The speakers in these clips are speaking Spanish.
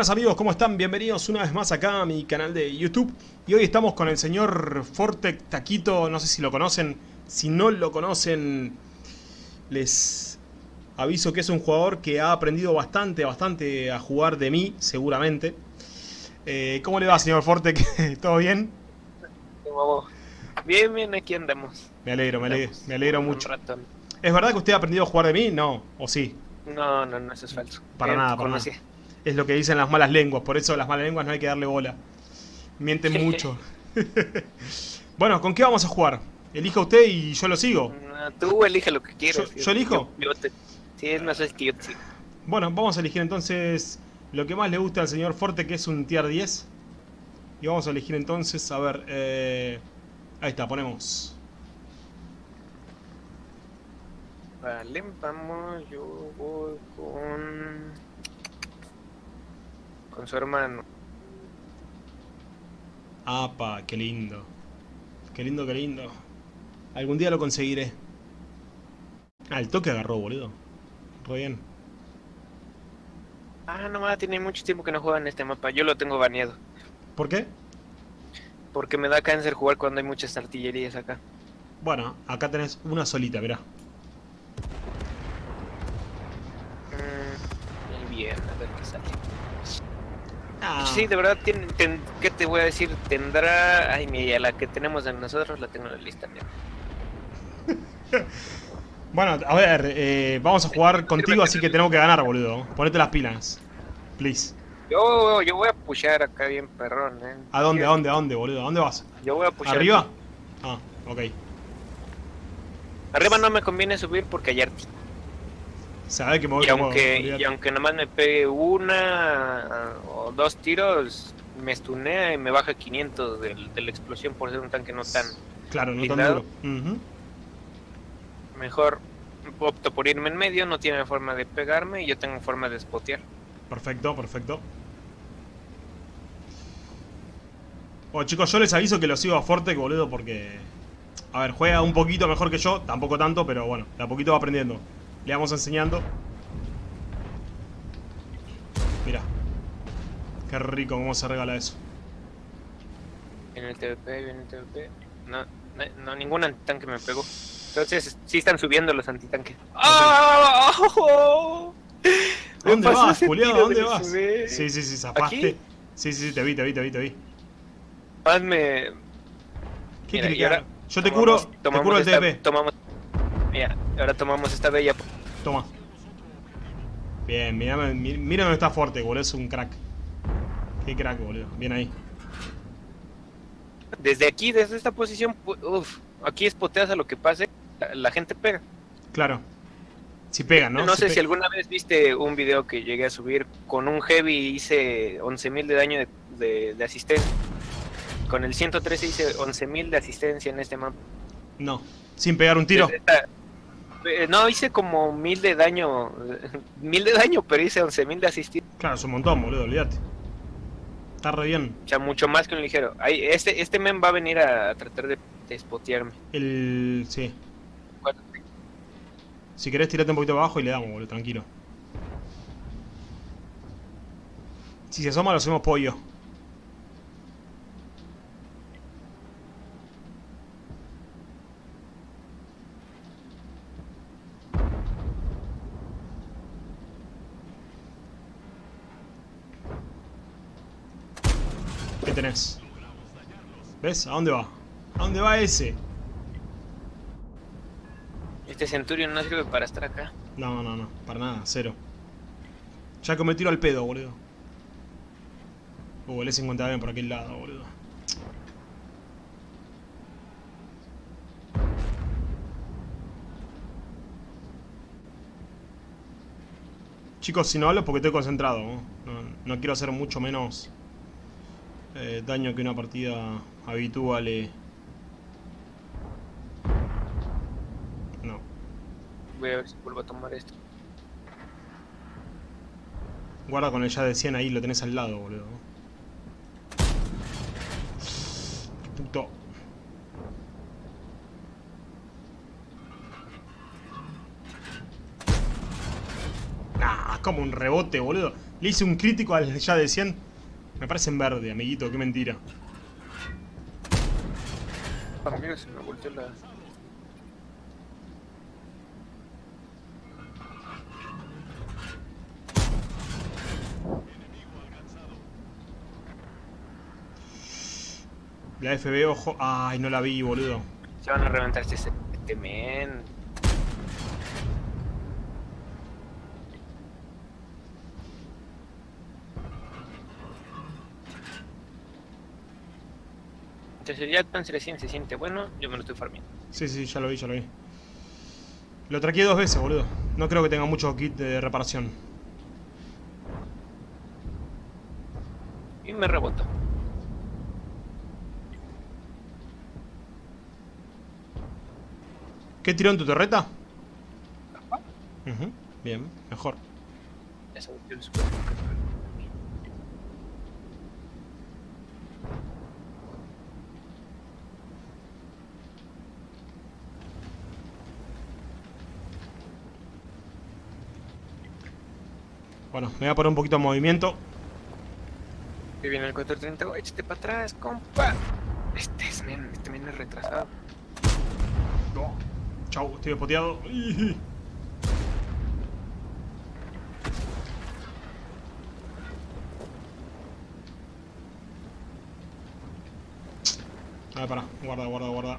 Buenas amigos, ¿cómo están? Bienvenidos una vez más acá a mi canal de YouTube. Y hoy estamos con el señor Fortec Taquito, no sé si lo conocen. Si no lo conocen, les aviso que es un jugador que ha aprendido bastante, bastante a jugar de mí, seguramente. Eh, ¿Cómo le va señor Fortec? ¿Todo bien? Bien, bien, aquí andamos. Me alegro, me alegro, me alegro mucho. ¿Es verdad que usted ha aprendido a jugar de mí? No, ¿o sí? No, no, no, eso es falso. Para nada, para nada es lo que dicen las malas lenguas, por eso las malas lenguas no hay que darle bola. Mienten mucho. bueno, ¿con qué vamos a jugar? Elija usted y yo lo sigo. tú elige lo que quieras. ¿Yo, elijo? sí, es más es que yo te Bueno, vamos a elegir entonces lo que más le gusta al señor Forte, que es un tier 10. Y vamos a elegir entonces, a ver, eh, ahí está, ponemos. Vale, vamos, yo voy con con su hermano. Apa, qué lindo. Qué lindo, qué lindo. Algún día lo conseguiré. Ah, el toque agarró, boludo. Todo bien. Ah, no, tiene mucho tiempo que no juega en este mapa. Yo lo tengo baneado. ¿Por qué? Porque me da cáncer jugar cuando hay muchas artillerías acá. Bueno, acá tenés una solita, mirá. Mm, bien, a ver sale. Ah. Sí, de verdad, ¿qué te voy a decir? Tendrá... Ay, mira, la que tenemos de nosotros la tengo en la lista. bueno, a ver, eh, vamos a jugar contigo, así que tenemos que ganar, boludo. Ponete las pilas. Please. Yo, yo voy a pushar acá bien perrón, eh. ¿A dónde, a dónde, a dónde, boludo? ¿A dónde vas? Yo voy a pushar. ¿Arriba? Ah, ok. Arriba no me conviene subir porque hay arti. Sabe que me voy y aunque, y aunque nomás me pegue una o dos tiros, me estunea y me baja 500 de, la explosión por ser un tanque no tan Claro, no tan duro. Mejor opto por irme en medio, no tiene forma de pegarme y yo tengo forma de spotear. Perfecto, perfecto. Bueno chicos, yo les aviso que lo sigo a Forte, boludo, porque... A ver, juega un poquito mejor que yo, tampoco tanto, pero bueno, de a poquito va aprendiendo. Le vamos enseñando. Mira. Qué rico cómo se regala eso. En el TVP, viene el TVP. No, no, no ningún antitanque me pegó. Entonces, sí están subiendo los antitanques. ¡Oh! ¿Dónde vas, Julián? ¿Dónde vas? Sí, sí, sí, zapaste. Sí, sí, sí, te vi, te vi, te vi, te vi. Hazme... ¿Qué Mira, Yo te curo, te curo el TP. Tomamos... Mira, ahora tomamos esta bella. Toma. Bien, mira, mira dónde está fuerte, boludo. Es un crack. Qué crack, boludo. Bien ahí. Desde aquí, desde esta posición, uff, aquí espoteas a lo que pase, la, gente pega. Claro. Si pega, ¿no? No sé si alguna vez viste un video que llegué a subir con un heavy hice 11.000 de daño de, de, asistencia. Con el 113 hice 11.000 de asistencia en este mapa. No, sin pegar un tiro. No, hice como mil de daño. Mil de daño, pero hice once mil de asistir. Claro, es un montón, boludo, olvídate. Está re bien. O sea, mucho más que un ligero. Ahí, este, este men va a venir a, tratar de, de El. sí. Si querés, tirate un poquito abajo y le damos, boludo, tranquilo. Si se asoma, lo hacemos pollo. tenés. ¿Ves? ¿A dónde va? ¿A dónde va ese? Este Centurion no sirve para estar acá. No, no, no, para nada, cero. Ya que me tiro al pedo, boludo. Uh, el E50 bien por aquel lado, boludo. Chicos, si no hablo es porque estoy concentrado. no, no quiero hacer mucho menos eh, daño que una partida habitual No. Voy a ver si vuelvo a tomar esto. Guarda con el ya de 100 ahí, lo tenés al lado, boludo. Puto. Ah, como un rebote, boludo. Le hice un crítico al ya de 100. Me parece en verde, amiguito, qué mentira. Amigo, se me volteó la... La FB, ojo. Ay, no la vi, boludo. Se van a reventar este, este men. Entonces ya Panzer recién se siente bueno, yo me lo estoy farmeando. Sí, sí, ya lo vi, ya lo vi. Lo traqué dos veces, boludo. No creo que tenga mucho kit de reparación. Y me rebotó. ¿Qué tiró en tu torreta? Ujú, Bien, mejor. Eso, yo Bueno, me voy a poner un poquito de movimiento. Que viene el 430, échate para atrás, compa. Este es men, este men es retrasado. No. Chau, estoy despoteado. A ver, pará. Guarda, guarda, guarda.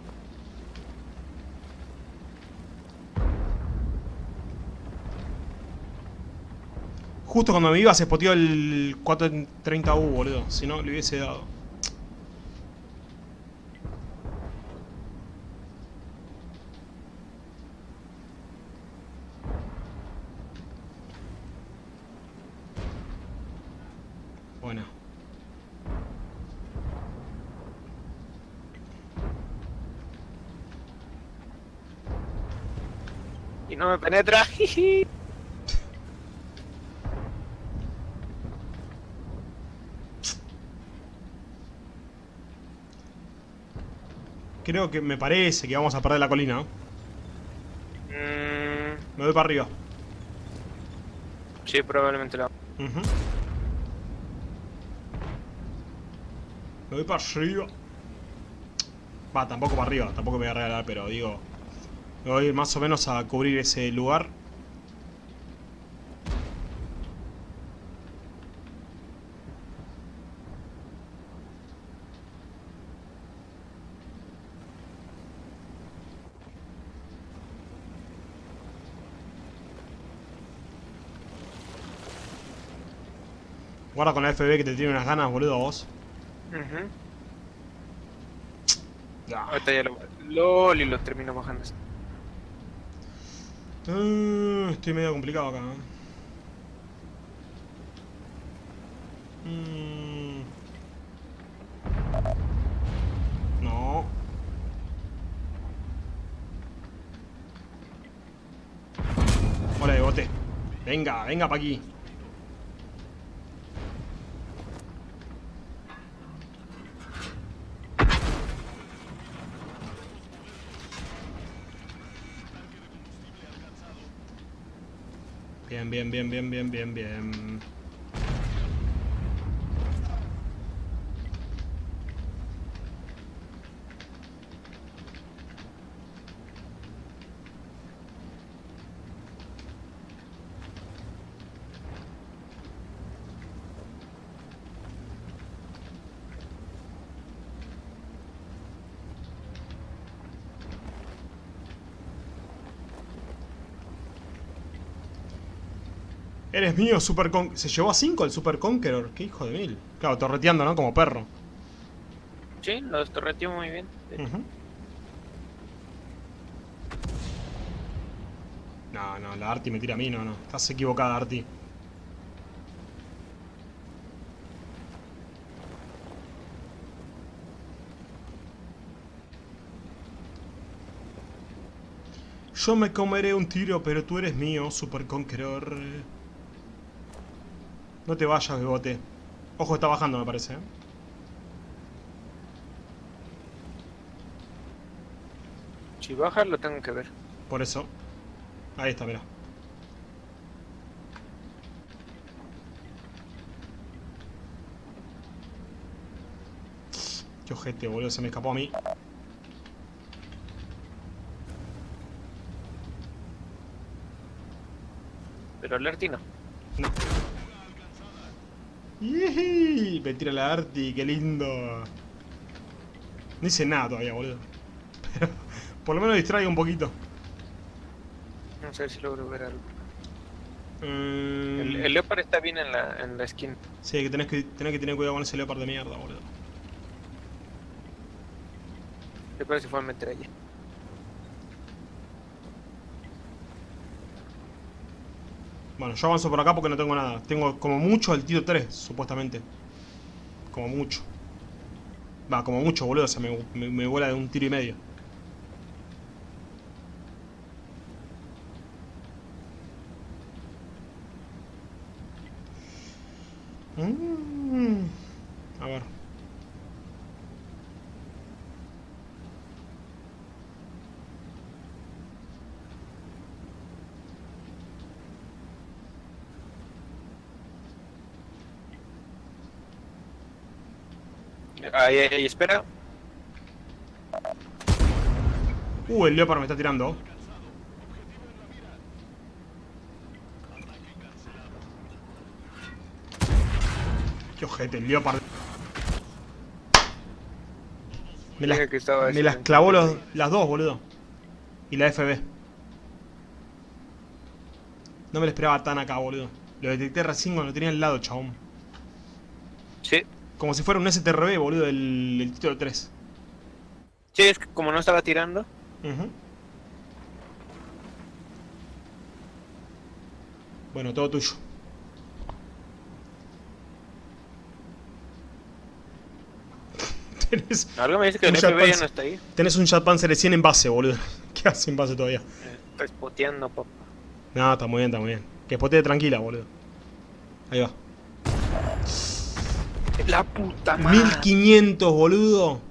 Justo cuando me iba se spoteó el 430U, boludo. Si no, le hubiese dado. Bueno. Y no me penetra. Creo que me parece que vamos a perder la colina. ¿no? Mm, Me voy para arriba. sí, probablemente lo Ujú. Me voy para arriba. Va, tampoco para arriba, tampoco me voy a regalar, pero digo... Me voy a ir más o menos a cubrir ese lugar. Guarda con la FB que te tiene unas ganas, boludo, vos. Ujú. Ah. Ahorita ya lo... LOL y lo termino bajando. Ah, estoy medio complicado acá. ¿eh? Mm. No. Hola de bote. Venga, venga pa' aquí. Bien, bien, bien, bien, bien, bien, bien. Eres mío, Super Con... Se llevó a 5 el Super Conqueror. Qué hijo de mil. Claro, torreteando, ¿no? Como perro. Sí, lo torreteó muy bien. No, no, la Arti me tira a mí, no, no. Estás equivocada, Arti. Yo me comeré un tiro, pero tú eres mío, Super Conqueror. No te vayas, Bebote. Ojo, está bajando, me parece. ¿eh? Si baja, lo tengo que ver. Por eso. Ahí está, mira. Qué ojete, boludo. Se me escapó a mí. Pero el Lerti. Me tira la Arti, qué lindo. No hice nada todavía, boludo. Pero por lo menos distraigo un poquito. Vamos a ver si logro ver algo. Mm, El, el Leopard está bien en la, en la skin. Sí, que tenés, que tenés que tener cuidado con ese leopard de mierda, boludo. Leopard se fue a meter allí. Bueno, yo avanzo por acá porque no tengo nada. Tengo como mucho el tiro 3, supuestamente. Como mucho. Va, como mucho, boludo. O sea, me, me, me vuela de un tiro y medio. Mm. A ver. Ahí, ahí, espera. Uh, el Leopard me está tirando. Qué ojete, el Leopard. Me las, me las clavó los- las dos, boludo. Y la FB. No me lo esperaba tan acá, boludo. Lo detecté recién cuando lo tenía al lado, chabón. Como si fuera un STRB, boludo, el, el título 3. Sí, es que como no estaba tirando. Bueno, todo tuyo. tenés, Algo me dice que el FB ya no está ahí. tenés un Jet Panzer 100 en base, boludo. ¿Qué hace en base todavía? Eh, Está spoteando, papá. No, está muy bien, está muy bien. Que spotee tranquila, boludo. Ahí va. La puta madre. 1500, boludo.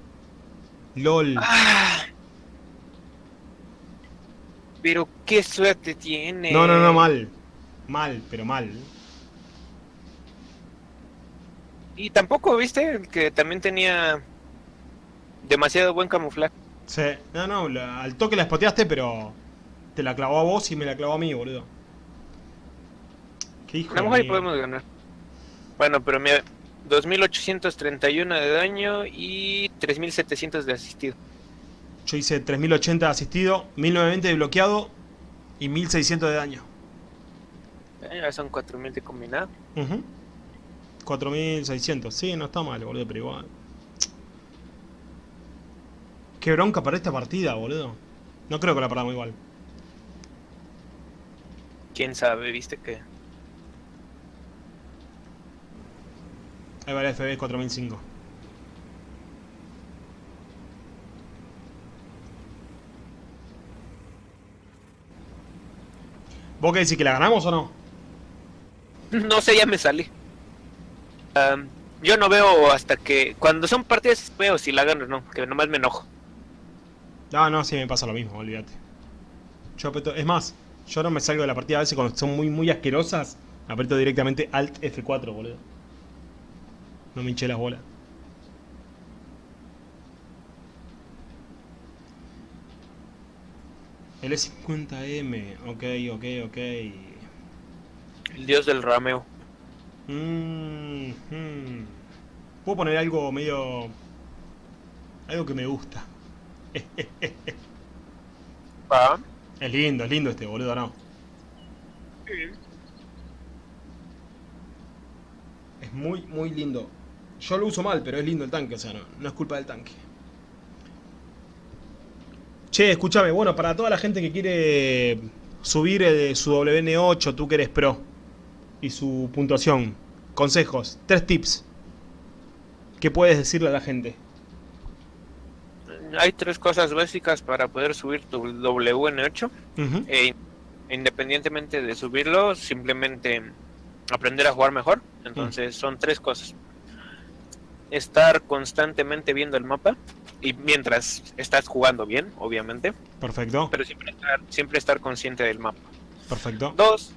LOL. Ah. Pero qué suerte tiene. No, no, no, mal. Mal, pero mal. Y tampoco, viste, que también tenía demasiado buen camuflaje. Sí. No, no, la- al toque la spoteaste, pero te la clavó a vos y me la clavó a mí, boludo. Qué hijo A lo mejor podemos ganar. Bueno, pero mira, 2831 de daño y 3700 de asistido. Yo hice 3080 de asistido, 1920 de bloqueado y 1600 de daño. Eh, son 4000 de combinado. Ujú. 4600. Sí, no está mal, boludo, pero igual. Qué bronca para esta partida, boludo. No creo que la perdamos igual. Quién sabe, viste que. Ahí va el FB 4005. ¿Vos qué decís que la ganamos o no? No sé, ya me salí. Am, yo no veo hasta que. Cuando son partidas, veo si la gano o no, que nomás me enojo. No, no, sí me pasa lo mismo, olvídate. Yo aprieto, es más, yo no me salgo de la partida a veces cuando son muy muy asquerosas, aprieto directamente Alt F4, boludo. No me hinché las bolas. El E50M, ok, ok, ok. El dios del rameo. Mm, hmm. Puedo poner algo medio... Algo que me gusta. Va. Es lindo, es lindo este boludo, ¿no? Es muy, muy lindo. Yo lo uso mal, pero es lindo el tanque, o sea, no, no es culpa del tanque. Che, escúchame, bueno, para toda la gente que quiere subir eh, su WN8, tú que eres pro, y su puntuación, consejos, tres tips. ¿Qué puedes decirle a la gente? Hay tres cosas básicas para poder subir tu WN8. Ujú, E independientemente de subirlo, simplemente aprender a jugar mejor. Entonces son tres cosas. Estar constantemente viendo el mapa y mientras estás jugando bien, obviamente, Perfecto, pero siempre estar, siempre estar consciente del mapa. perfecto. Dos,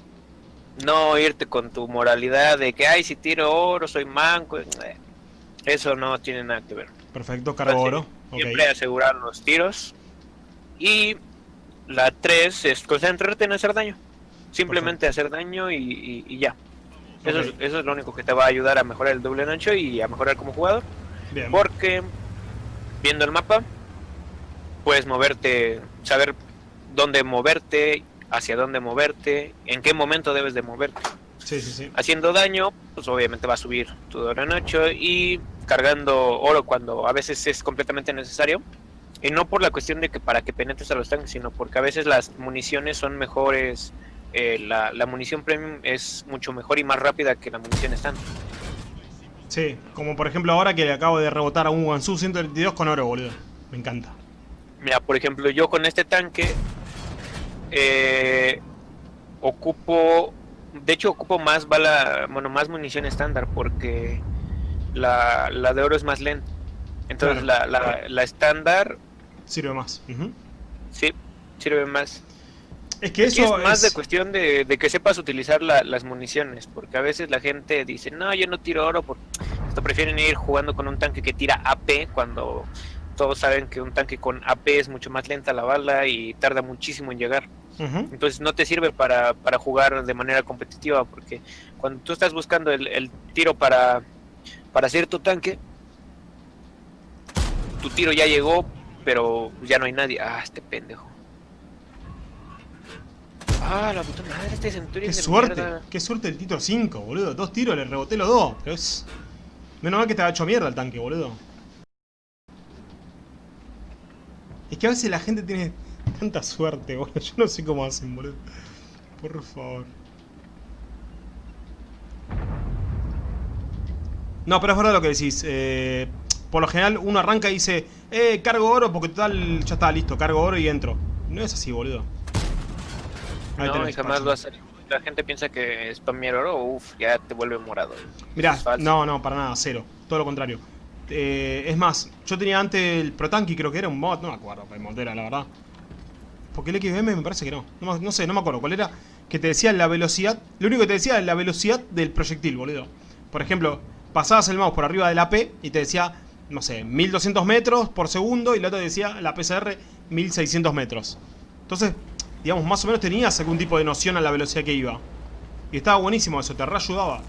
no irte con tu moralidad de que, ay, si tiro oro, soy manco. Eh, Eso no tiene nada que ver. Perfecto, cargo oro. Siempre asegurar los tiros. Y la 3 es concentrarte en hacer daño. Simplemente hacer daño y, ya. Eso, es, lo único que te va a ayudar a mejorar el doble ancho y a mejorar como jugador. Porque viendo el mapa, puedes moverte, saber dónde moverte, hacia dónde moverte, en qué momento debes de moverte. Haciendo daño, pues obviamente va a subir tu doble ancho y cargando oro cuando a veces es completamente necesario. Y no por la cuestión de que para que penetres a los tanques, sino porque a veces las municiones son mejores. Eh, la, munición premium es mucho mejor y más rápida que la munición estándar. Sí, como por ejemplo ahora que le acabo de rebotar a un Wansu 132 con oro, boludo. Me encanta. Mira, por ejemplo, yo con este tanque eh, ocupo, de hecho ocupo más bala, bueno, más munición estándar porque la, de oro es más lenta. Entonces la, estándar... Sirve más. Sí, sirve más. Es que eso es más de cuestión de, que sepas utilizar las municiones, porque a veces la gente dice, no, yo no tiro oro, porque prefieren ir jugando con un tanque que tira AP cuando todos saben que un tanque con AP es mucho más lenta la bala y tarda muchísimo en llegar. Entonces no te sirve para, para, jugar de manera competitiva, porque cuando tú estás buscando el, el tiro para para hacer tu tanque, tu tiro ya llegó, pero ya no hay nadie. Ah, este pendejo. Ah, la puta madre, este Centurion Qué suerte, qué suerte el Tito 5, boludo. Dos tiros, le reboté los dos. Pero es... Menos mal que te ha hecho mierda el tanque, boludo. Es que a veces la gente tiene tanta suerte, boludo. Yo no sé cómo hacen, boludo. Por favor. No, pero es verdad lo que decís. Eh, por lo general uno arranca y dice, eh, cargo oro porque total ya está listo, cargo oro y entro. No es así, boludo. No, y jamás lo hace. La gente piensa que spamear oro, uff, ya te vuelve morado. Mirá, no, no, para nada, cero. Todo lo contrario. Eh, es más, yo tenía antes el Protanki, creo que era un mod, no me acuerdo qué mod era, la verdad. Porque el XBM me parece que no. no. no. sé, no me acuerdo cuál era. Que te decía la velocidad. Lo único que te decía es la velocidad del proyectil, boludo. Por ejemplo, pasabas el mouse por arriba de la P y te decía, no sé, 1200 metros por segundo y la otra decía, la PCR, 1600 metros. Entonces, digamos, más o menos tenías algún tipo de noción a la velocidad que iba. Y estaba buenísimo eso, te reayudaba.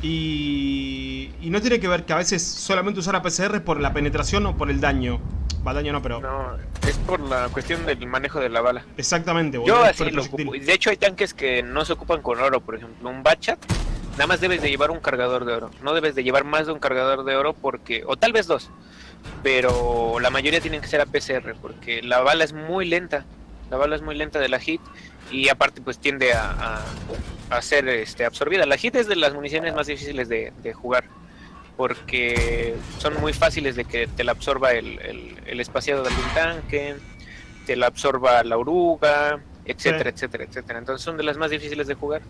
Y, y no tiene que ver que a veces solamente usar la PCR por la penetración o por el daño. Va, daño no, pero... No, es por la cuestión del manejo de la bala. Exactamente, boludo. Yo así lo ocupo. De hecho hay tanques que no se ocupan con oro, por ejemplo, un Bachat Nada más debes de llevar un cargador de oro. No debes de llevar más de un cargador de oro porque... O tal vez dos. Pero la mayoría tienen que ser a PCR porque la bala es muy lenta. La bala es muy lenta de la hit y aparte pues tiende a, a, ser este, absorbida. La hit es de las municiones más difíciles de, jugar porque son muy fáciles de que te la absorba el, el, espaciado del tanque, te la absorba la oruga, etcétera, etcétera, etcétera. Entonces son de las más difíciles de jugar.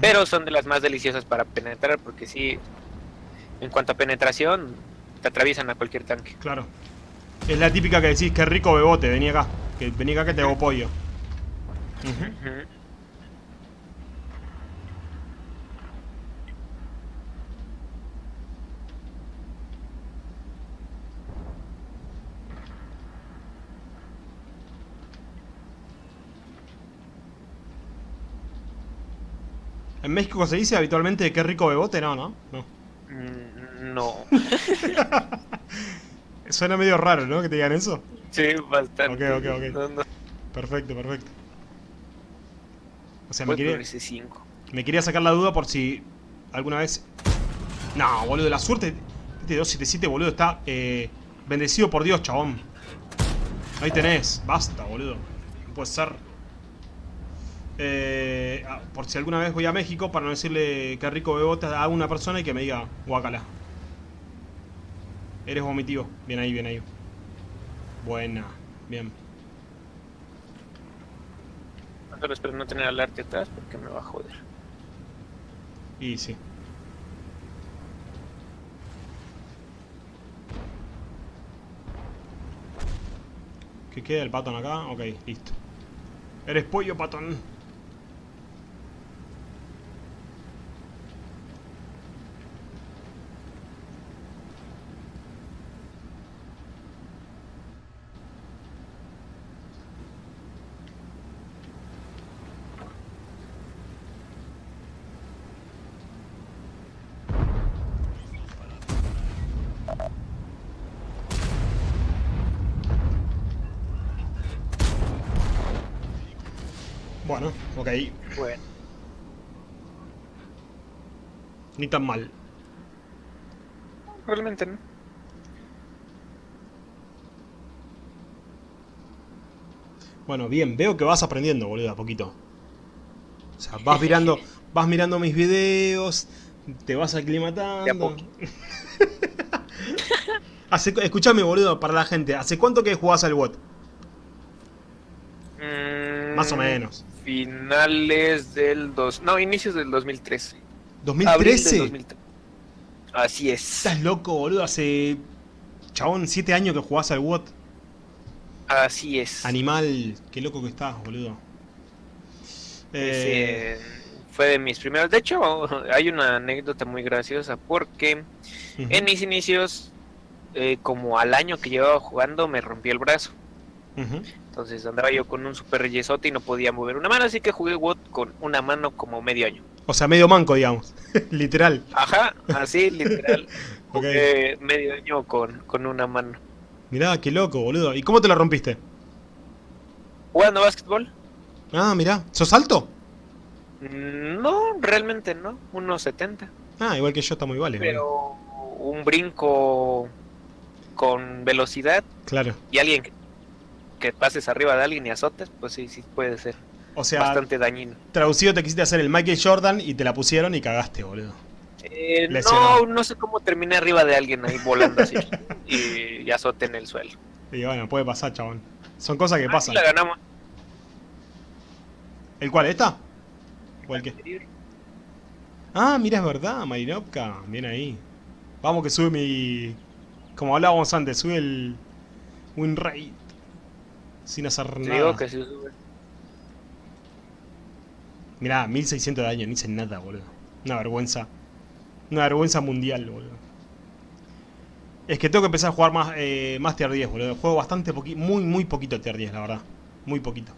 Pero son de las más deliciosas para penetrar porque sí, en cuanto a penetración, te atraviesan a cualquier tanque. Claro. Es la típica que decís, que rico bebote, vení acá. Que vení acá que te hago pollo. ¿En México se dice habitualmente qué rico bebote? No, ¿no? No. Mm, no. Suena medio raro, ¿no? Que te digan eso. Sí, bastante. Ok, ok, ok. Perfecto, perfecto. O sea, me quería, me quería sacar la duda por si alguna vez... No, boludo, la suerte... Este 277, boludo, está eh, bendecido por Dios, chabón. Ahí tenés. Basta, boludo. No puede ser... Eh, ah, por si alguna vez voy a México, para no decirle que rico bebote a una persona y que me diga guacala. Eres vomitivo. Bien ahí, bien ahí. Buena. Bien. Solo espero no tener al arte atrás porque me va a joder. Y sí. ¿Qué queda el patón acá? Ok, listo. Eres pollo, patón. Bueno, ok. Bueno. Ni tan mal. Realmente no. Bueno, bien, veo que vas aprendiendo, boludo, a poquito. O sea, vas mirando, vas mirando mis videos, te vas aclimatando. Hace, escuchame, boludo, para la gente, ¿hace cuánto que jugás al WOT? Mm, Más o menos. Finales del dos... No, inicios del 2013. Abril del ¿2013? 2013. Así es. Estás loco, boludo, hace... Chabón, 7 años que jugás al WOT. Así es. Animal, qué loco que estás, boludo. Eh, fue de mis primeros. De hecho, hay una anécdota muy graciosa porque en mis inicios, eh, como al año que llevaba jugando, me rompí el brazo. Ujú. Entonces andaba yo con un super yesote y no podía mover una mano, así que jugué WOT con una mano como medio año. O sea, medio manco, digamos. Literal. Ajá, así, literal. Jugué medio año con, con una mano. Mirá, qué loco, boludo. ¿Y cómo te la rompiste? ¿Jugando básquetbol? Ah, mirá. ¿Sos alto? Mm, No, realmente no. Unos 70. Ah, igual que yo, estamos iguales. Pero un brinco con velocidad Claro. y alguien que, que pases arriba de alguien y azotes, pues sí, sí puede ser O sea, bastante dañino. traducido te quisiste hacer el Michael Jordan y te la pusieron y cagaste, boludo. Eh, no, no sé cómo terminé arriba de alguien ahí volando así y, y azote en el suelo. Y bueno, puede pasar, chabón. Son cosas que Ah, pasan. sí la ganamos. ¿El cuál? ¿Esta? ¿O el qué? Ah, mira, es verdad, Marinovka. Bien ahí. Vamos que sube mi... Como hablábamos antes, sube el win rate. Sin hacer Te nada. digo que sube. Mirá, 1600 de daño, ni hice nada, boludo. Una vergüenza. Una vergüenza mundial, boludo. Es que tengo que empezar a jugar más, eh, más tier 10, boludo. Juego bastante poquito, muy, muy poquito tier 10, la verdad. Muy poquito.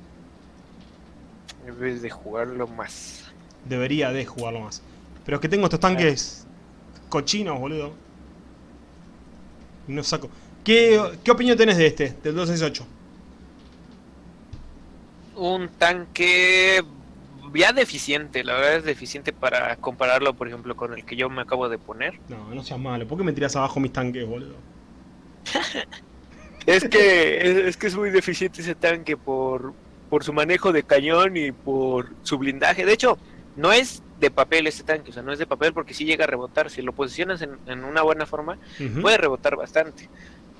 En vez de jugarlo más. Debería de jugarlo más. Pero es que tengo estos tanques cochinos, boludo. Y no saco. ¿Qué, ¿Qué opinión tenés de este, del 268? Un tanque ya deficiente, la verdad es deficiente para compararlo, por ejemplo, con el que yo me acabo de poner. No, no seas malo. ¿Por qué me tiras abajo mis tanques, boludo? Es que es, es que es muy deficiente ese tanque por, por su manejo de cañón y por su blindaje. De hecho, no es de papel este tanque, o sea, no es de papel porque sí llega a rebotar. Si lo posicionas en, en una buena forma, puede rebotar bastante.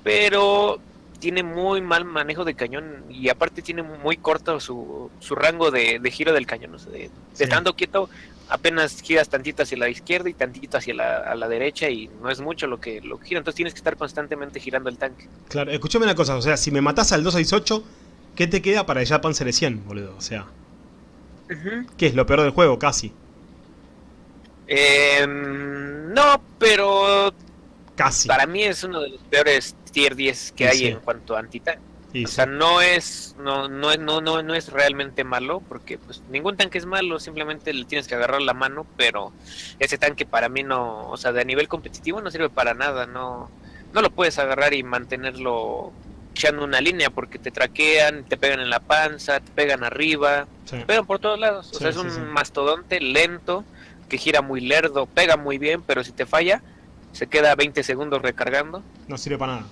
Pero tiene muy mal manejo de cañón y aparte tiene muy corto su, su rango de, de giro del cañón. O sea, de, Sí. estando quieto, apenas giras tantito hacia la izquierda y tantito hacia la, a la derecha y no es mucho lo que, lo que gira. Entonces tienes que estar constantemente girando el tanque. Claro, escúchame una cosa, o sea, si me matás al 268, ¿qué te queda para el Japan Series 100, boludo? O sea, ¿qué es lo peor del juego? Casi. Em, no, pero Casi. para mí es uno de los peores tier 10 que hay sí. en cuanto a antitanque. Y O sea, no es, no, no, no, no, no es realmente malo, porque pues ningún tanque es malo, simplemente le tienes que agarrar la mano, pero ese tanque para mí no, o sea, de nivel competitivo no sirve para nada, no, no lo puedes agarrar y mantenerlo echando una línea porque te traquean, te pegan en la panza, te pegan arriba, Sí. te pegan por todos lados, o Sí, sea, es un mastodonte lento, que gira muy lerdo, pega muy bien, pero si te falla, se queda 20 segundos recargando. No sirve para nada.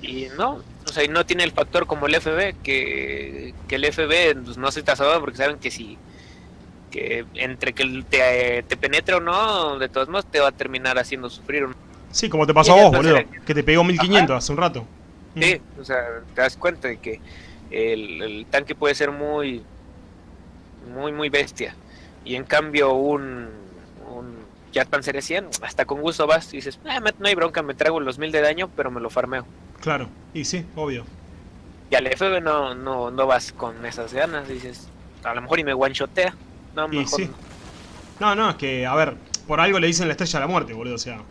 Y no, o sea, y no tiene el factor como el FB, que, que el FB pues, no se tasado porque saben que si que entre que te, te penetre o no, de todos modos te va a terminar haciendo sufrir. Sí, como te pasó a vos, boludo. Que te pegó 1500 hace un rato. Sí, o sea, te das cuenta de que el, el tanque puede ser muy, muy, muy bestia. Y en cambio un, Jet Panzer 100, hasta con gusto vas y dices, "Ah, me- no hay bronca, me trago los mil de daño, pero me lo farmeo. Claro. Y sí, obvio. Y al FB no, no, no vas con esas ganas, dices, a lo mejor y me one-shotea. No, Y mejor sí. No, no, es que, a ver, por algo le dicen la estrella de la muerte, boludo. O sea. no.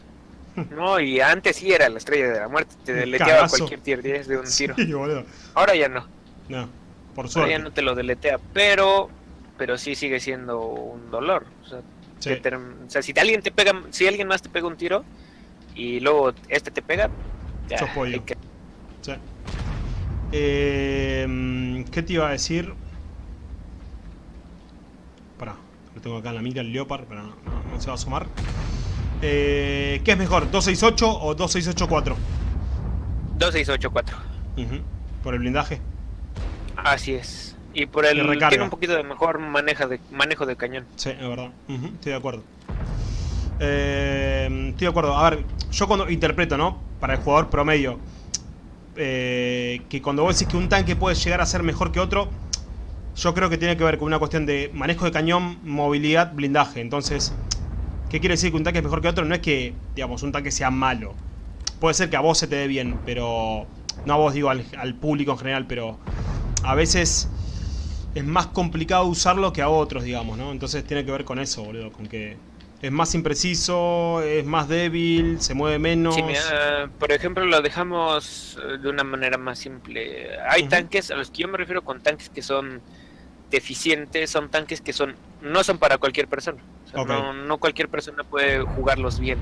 No, y antes sí era la estrella de la muerte, te deleteaba cualquier tier 10 de un tiro. Sí, boludo. Ahora ya no, No, por ahora suerte. ya no te lo deletea, pero, pero sí sigue siendo un dolor. O sea, Sí. te term- o sea, si alguien te pega, si alguien más te pega un tiro y luego este te pega, ya, hay que- Sí. Eh, ¿Qué te iba a decir? Lo tengo acá en la mira el Leopard, pero no, no se va a sumar. Eh, ¿Qué es mejor, 268 o 2684? 2684. Por el blindaje. Así es. Y por el tiene un poquito de mejor manejo de manejo de cañón. Sí, es verdad. estoy de acuerdo. Eh, estoy de acuerdo. A ver, yo cuando interpreto, ¿no? Para el jugador promedio. Eh, que cuando vos decís que un tanque puede llegar a ser mejor que otro, yo creo que tiene que ver con una cuestión de manejo de cañón, movilidad, blindaje. Entonces, ¿qué quiere decir que un tanque es mejor que otro? No es que, digamos, un tanque sea malo. Puede ser que a vos se te dé bien, pero... No a vos, digo, al, público en general, pero... A veces es más complicado usarlo que a otros, digamos, ¿no? Entonces tiene que ver con eso, boludo, con que es más impreciso, es más débil, se mueve menos. Sí, por ejemplo, lo dejamos eh, de una manera más simple. Hay tanques, a los que yo me refiero con tanques que son deficientes, son tanques que son no son para cualquier persona. no, no cualquier persona puede jugarlos bien.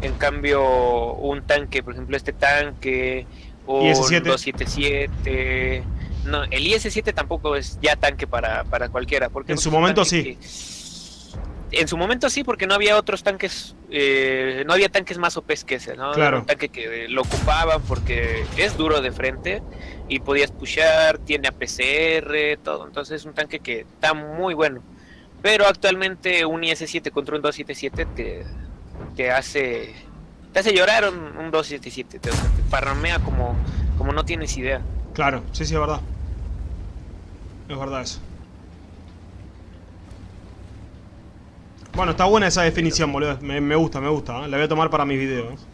En cambio, un tanque, por ejemplo, este tanque, o un 277. No, el IS-7 tampoco es ya tanque para, para cualquiera. Porque en su momento sí. en su momento sí, porque no había otros tanques, eh, no había tanques más OPs que ese, ¿no? Claro. un tanque que lo ocupaban porque es duro de frente y podías pushar, tiene APCR, todo. Entonces es un tanque que está muy bueno. Pero actualmente un IS-7 contra un 277 te, te hace te hace llorar un, un 277, te, te parramea como, como no tienes idea. Claro, sí, sí, es verdad. Es verdad eso. Bueno, está buena esa definición, boludo. Me, gusta, me gusta. ¿eh? La voy a tomar para mis videos.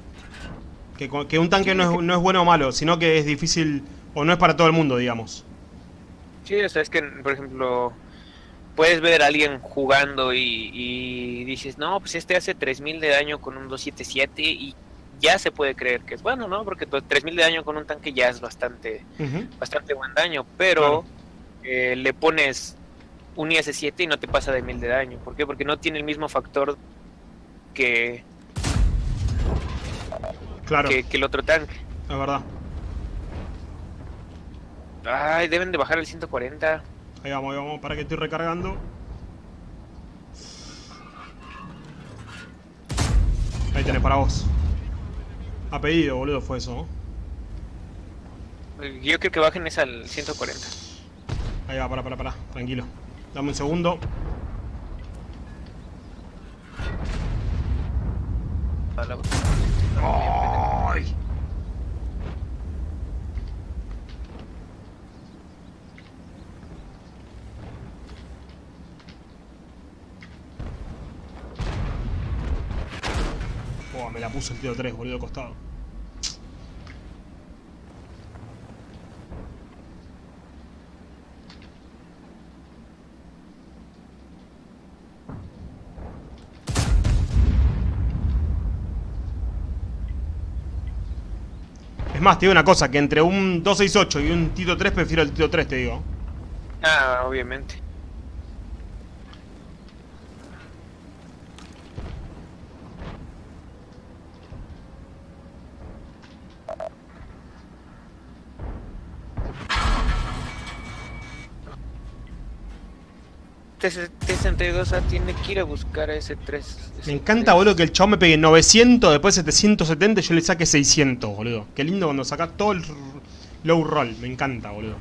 Que, que un tanque no es, no es bueno o malo, sino que es difícil o no es para todo el mundo, digamos. Sí, o sea, es que, por ejemplo, puedes ver a alguien jugando y, dices, no, pues este hace 3000 de daño con un 277 y ya se puede creer que es bueno, ¿no? Porque 3000 de daño con un tanque ya es bastante, bastante buen daño, pero eh, le pones un IS-7 y no te pasa de 1000 de daño. ¿Por qué? Porque no tiene el mismo factor que, claro. que, que el otro tanque. La verdad. Ay, deben de bajar el 140. Ahí vamos, ahí vamos, para que estoy recargando. Ahí tenés para vos. A pedido, boludo, fue eso, Yo creo que bajen esa al 140. Ahí va, para, para, para, tranquilo. Dame un segundo. ¡Ay! Tío 3, boludo, costado. Es más, te digo una cosa, que entre un 268 y un Tito 3 prefiero el Tito 3, te digo. Ah, obviamente. T-62A tiene que ir a buscar a ese 3. Me encanta, boludo, que el chavo me pegue 900, después 770 y yo le saque 600, boludo. Qué lindo cuando saca todo el low roll. Me encanta, boludo.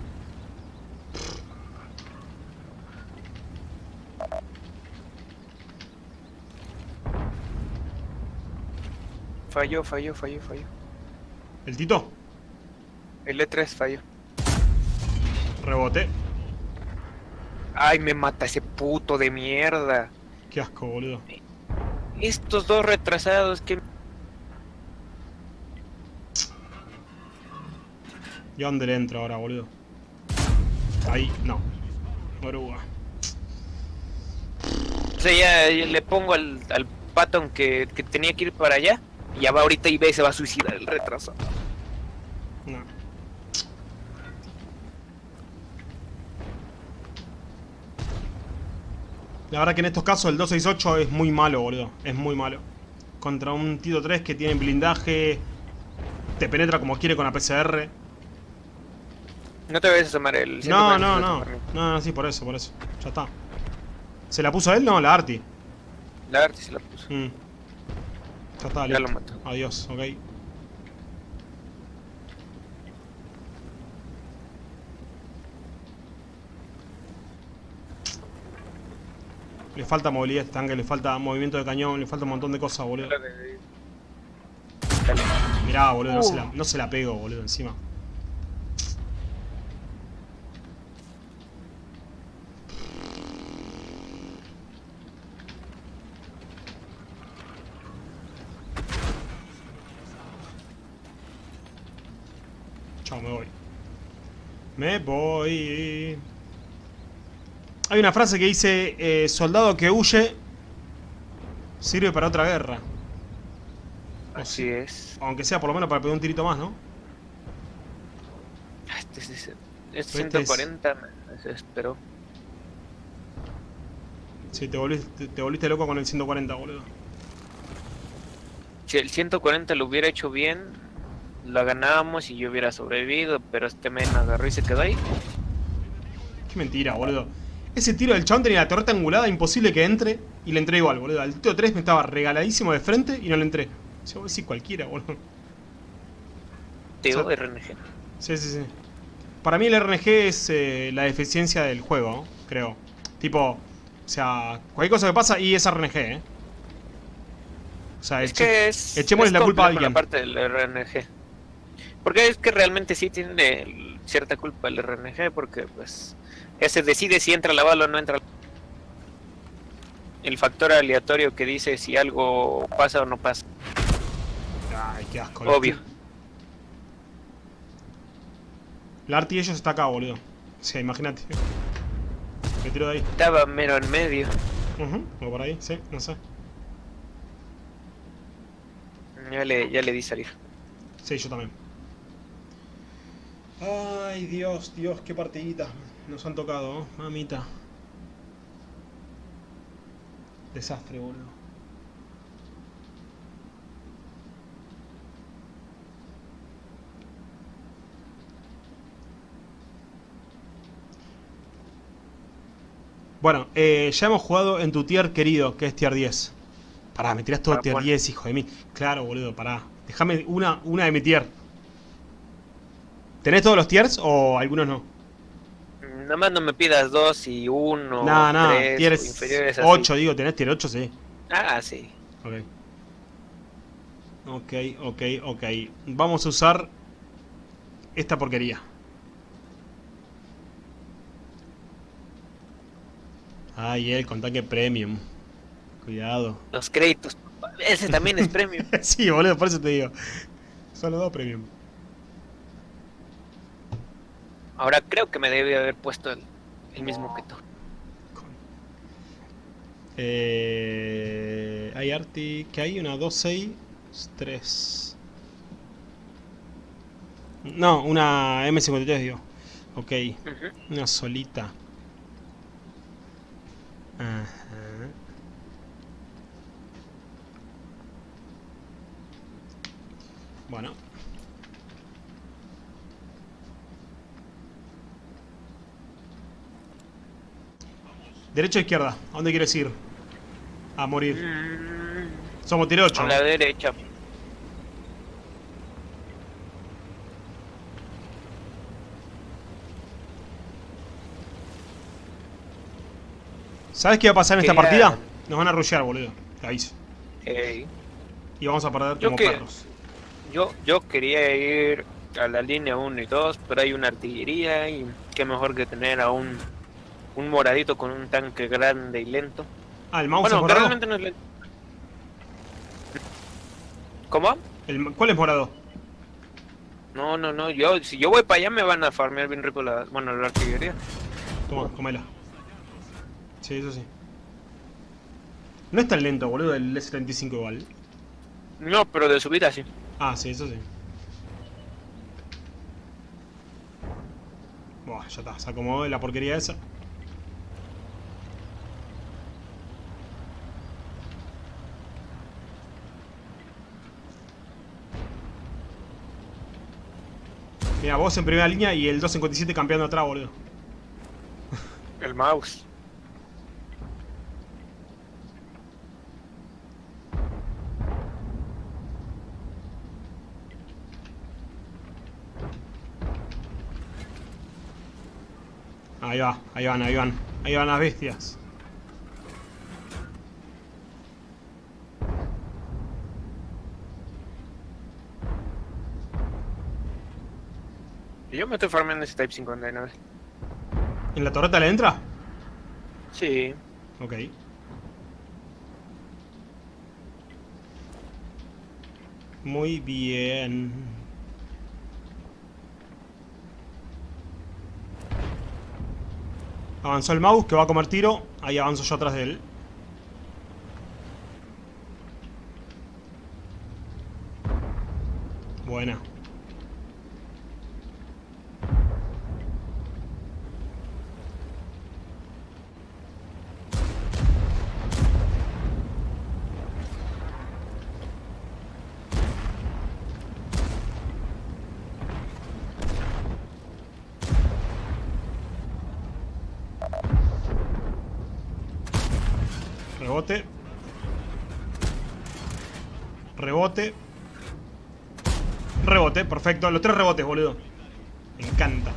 Falló, falló, falló, falló. ¿El Tito? El E3 falló. Rebote. Ay, me mata ese puto de mierda. Qué asco, boludo. Estos dos retrasados que... ¿Y dónde le entro ahora, boludo? Ahí, no. Oruga. O sea, ya, le pongo al, al Patton que, que, tenía que ir para allá. Y ya va ahorita y ve se va a suicidar el retraso. No. La verdad que en estos casos el 268 es muy malo, boludo. Es muy malo. Contra un Tito 3 que tiene blindaje. Te penetra como quiere con la PCR. No te vayas a tomar el... No, no, no. No, no, sí, por eso, por eso. Ya está. ¿Se la puso él? No, la Arti. La Arti se la puso. Mm. Ya está, Ya listo. lo mató. Adiós, ok. Le falta movilidad a este tanque, le falta movimiento de cañón, le falta un montón de cosas, boludo. Mirá, boludo, no, Uh. se la, no se la pego, boludo, encima. Chao, me voy. Me voy. Hay una frase que dice, eh, soldado que huye sirve para otra guerra. Así es. Aunque sea por lo menos para pegar un tirito más, ¿no? Ah, Este, este, este Este 140 me desesperó. Sí, te volviste, te volviste loco con el 140, boludo. Si el 140 lo hubiera hecho bien, lo ganábamos y yo hubiera sobrevivido, pero este men agarró y se quedó ahí. Qué mentira, boludo. Ese tiro del chabón tenía la torreta angulada, imposible que entre, y le entré igual, boludo. Al tiro 3 me estaba regaladísimo de frente y no le entré. O sea, decís cualquiera, boludo. Teo Sí. RNG. Sí, sí, sí. Para mí el RNG es eh, la deficiencia del juego, creo. Tipo, o sea, cualquier cosa que pasa y es RNG, ¿eh? O sea, Es eche- que es. echémosle es la culpa a alguien. Parte del RNG. Porque es que realmente sí tiene cierta culpa el RNG, porque pues. Ese decide si entra la bala o no entra. El factor aleatorio que dice si algo pasa o no pasa. Ay, qué asco. Obvio. La arti ellos está acá, boludo. O sea, imagínate. Me tiro de ahí. Estaba mero en medio. Ujú, o por ahí, sí, no sé. Ya le, ya le di salir. Sí, yo también. Ay, Dios, Dios, qué partiditas nos han tocado, ¿no? mamita. Desastre, boludo. Bueno, eh, ya hemos jugado en tu tier querido, que es tier 10. Pará, me tirás todo Ah, tier bueno. 10, hijo de mí. Claro, boludo, pará. Déjame una, una de mi tier. ¿Tenés todos los tiers o algunos no? Nada más no me pidas dos y uno. No, no, tres, tienes inferiores así. 8, digo, tenés tier 8, sí. Ah, sí. Ok. Ok, ok, ok. Vamos a usar esta porquería. Ay, él con tanque premium. Cuidado. Los créditos. Ese también es premium. sí, boludo, por eso te digo. Solo dos premium. Ahora creo que me debe haber puesto el, el mismo que tú. Eh, hay arti. ¿Qué hay? Una 2, 6, 3. No, una M53, digo. Ok, Ujú. una solita. Ajá. Bueno. Derecha o izquierda, ¿a dónde quieres ir? A morir. Mm, Somos tiro 8. a la derecha. ¿Sabes qué va a pasar en esta partida? Nos van a rushear, boludo. Ey, Y vamos a perder Yo como que- perros. yo, yo quería ir a la línea 1 y 2, pero hay una artillería y qué mejor que tener a un, un moradito con un tanque grande y lento. Ah, el mouse Bueno, es morado. realmente no es lento. ¿Cómo? El- ¿Cuál es morado? No, no, no, yo, si yo voy para allá me van a farmear bien rico la, bueno, la artillería. Toma, comela. Sí, eso sí. No es tan lento, boludo, el S-35 igual. No, pero de subida sí. Ah, sí, eso sí. Buah, ya está, se acomodó la porquería esa. Mira, vos en primera línea y el 257 campeando atrás, boludo. El mouse. Ahí va, ahí van, ahí van. Ahí van las bestias. Yo me estoy farmando ese Type 59. ¿En la torreta le entra? Sí. Ok. Muy bien. Avanzó el mouse que va a comer tiro. Ahí avanzo yo atrás de él. Buena. Rebote. Rebote. Rebote, perfecto. Los tres rebotes, boludo. Me encanta.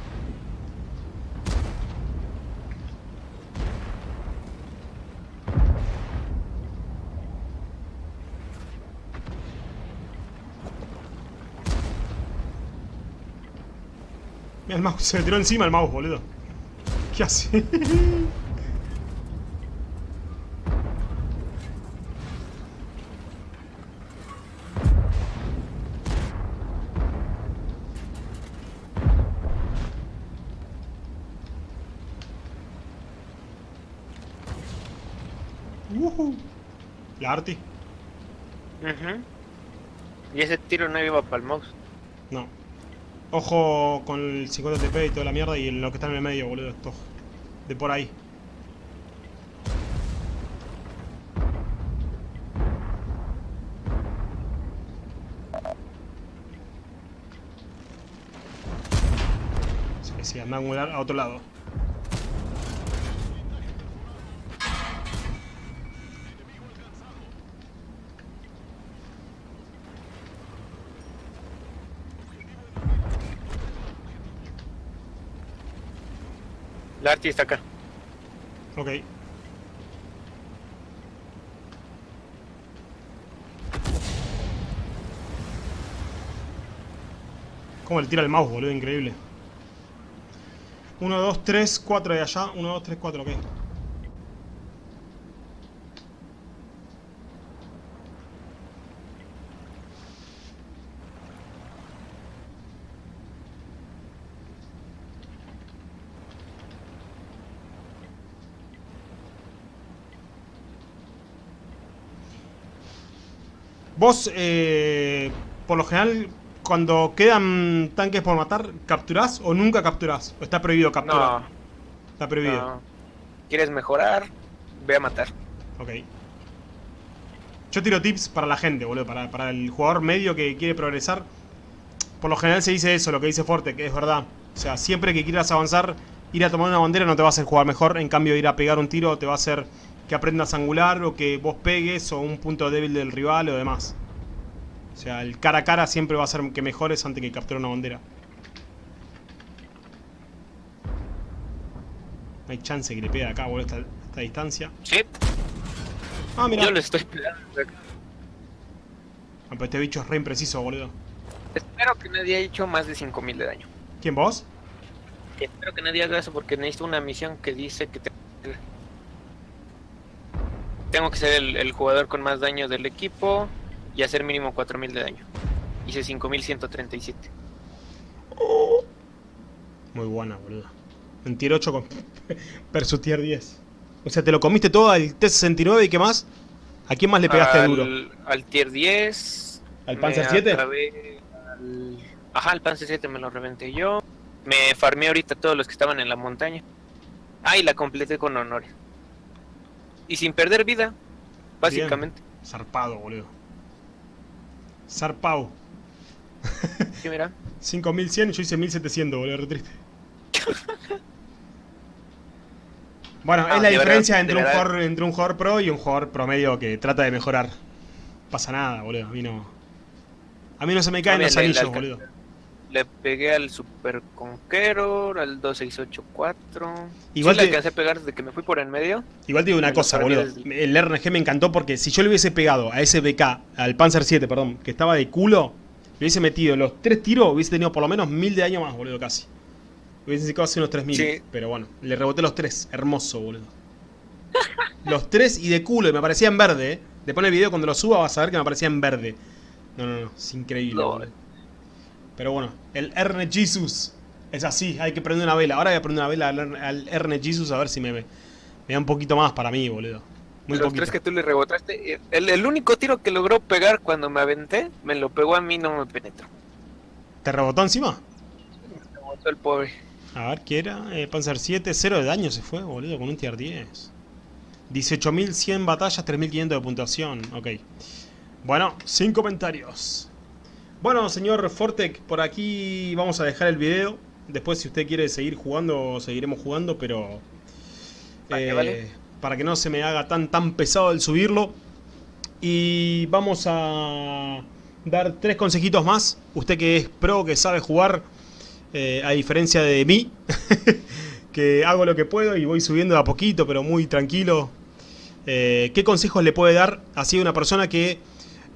Mira el mouse, se le tiró encima el mouse, boludo. ¿Qué hace? La Arti. Y ese tiro no iba para el mouse. No. Ojo con el 50 TP y toda la mierda y lo que está en el medio, boludo. Esto. De por ahí. Sí, sí, anda a angular a otro lado. La Arti está acá. Ok. Cómo le tira el mouse, boludo, increíble. 1, 2, 3, 4 de allá. 1, 2, 3, 4, ok. Vos, eh, por lo general, cuando quedan tanques por matar, ¿capturás o nunca capturás? ¿O está prohibido capturar? No, Está prohibido. no. ¿Quieres mejorar? Ve a matar. Ok. Yo tiro tips para la gente, boludo. Para, para el jugador medio que quiere progresar. Por lo general se dice eso, lo que dice Forte, que es verdad. O sea, siempre que quieras avanzar, ir a tomar una bandera no te va a hacer jugar mejor. En cambio, ir a pegar un tiro te va a hacer que aprendas a angular o que vos pegues o un punto débil del rival o demás. O sea, el cara a cara siempre va a hacer que mejores antes que capturar una bandera. No hay chance que le pegue acá, boludo, esta, esta distancia. Sí, Ah, mira. yo lo estoy pegando. Ah, pero este bicho es re impreciso, boludo. Espero que nadie haya hecho más de 5000 de daño. ¿Quién vos? Espero que nadie haga eso porque necesito una misión que dice que te- tengo que ser el, el jugador con más daño del equipo y hacer mínimo 4000 de daño. Hice 5137. Muy buena, boludo. En tier 8 con versus tier 10. O sea, te lo comiste todo al T69 y qué más. ¿A quién más le pegaste al, duro? Al tier 10. ¿Al Panzer 7? acabé al- Ajá, el Panzer 7 me lo reventé yo. Me farmé ahorita todos los que estaban en la montaña. Ah, y la completé con honores. Y sin perder vida, básicamente. Zarpado, boludo. Zarpado. Sí, mira. 5100 yo hice 1700, boludo, re triste. Bueno, Ah, es la diferencia verdad, entre, un jugador, entre un jugador pro y un jugador promedio que trata de mejorar. Pasa nada, boludo. A mí no. A mí no se me caen los anillos, boludo. Le le pegué al Super Conqueror, al 2684. Igual sí, le alcancé a pegar desde que me fui por en medio. Igual te digo una cosa, boludo. El RNG me encantó porque si yo le hubiese pegado a ese BK, al Panzer 7, perdón, que estaba de culo, le hubiese metido los tres tiros, hubiese tenido por lo menos mil de daño más, boludo, casi. Hubiese sacado hace unos 3000. Sí. Pero bueno, le reboté los tres. Hermoso, boludo. los tres y de culo, y me parecía en verde, eh. Después en el video cuando lo suba vas a ver que me aparecía en verde. No, no, no, es increíble. Pero bueno, el Erne Jesus es así, hay que prender una vela. Ahora voy a prender una vela al, Erne Jesus a ver si me, me, da un poquito más para mí, boludo. Muy Los tres que tú le rebotaste, eh, el, único tiro que logró pegar cuando me aventé, me lo pegó a mí, no me penetró. ¿Te rebotó encima? Me rebotó el pobre. A ver, ¿qué era? Eh, Panzer 7, 0 de daño se fue, boludo, con un tier 10. 18.100 batallas, 3.500 de puntuación. Ok. Bueno, sin comentarios. Bueno, señor Fortec, por aquí vamos a dejar el video. Después, si usted quiere seguir jugando, seguiremos jugando, pero... Eh, para que no se me haga tan, tan pesado el subirlo. Y vamos a dar tres consejitos más. Usted que es pro, que sabe jugar, eh, a diferencia de mí, que hago lo que puedo y voy subiendo a poquito, pero muy tranquilo. Eh, ¿Qué consejos le puede dar así a una persona que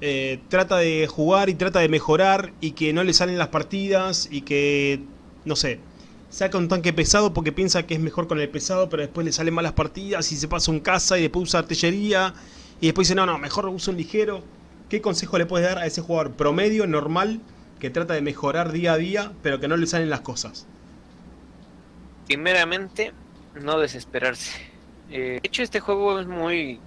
eh, trata de jugar y trata de mejorar y que no le salen las partidas y que, no sé, saca un tanque pesado porque piensa que es mejor con el pesado, pero después le salen malas partidas y se pasa un caza y después usa artillería y después dice, no, no, mejor uso un ligero. ¿Qué consejo le puedes dar a ese jugador promedio, normal, que trata de mejorar día a día, pero que no le salen las cosas? Primeramente, no desesperarse. Eh, de hecho, este juego es muy,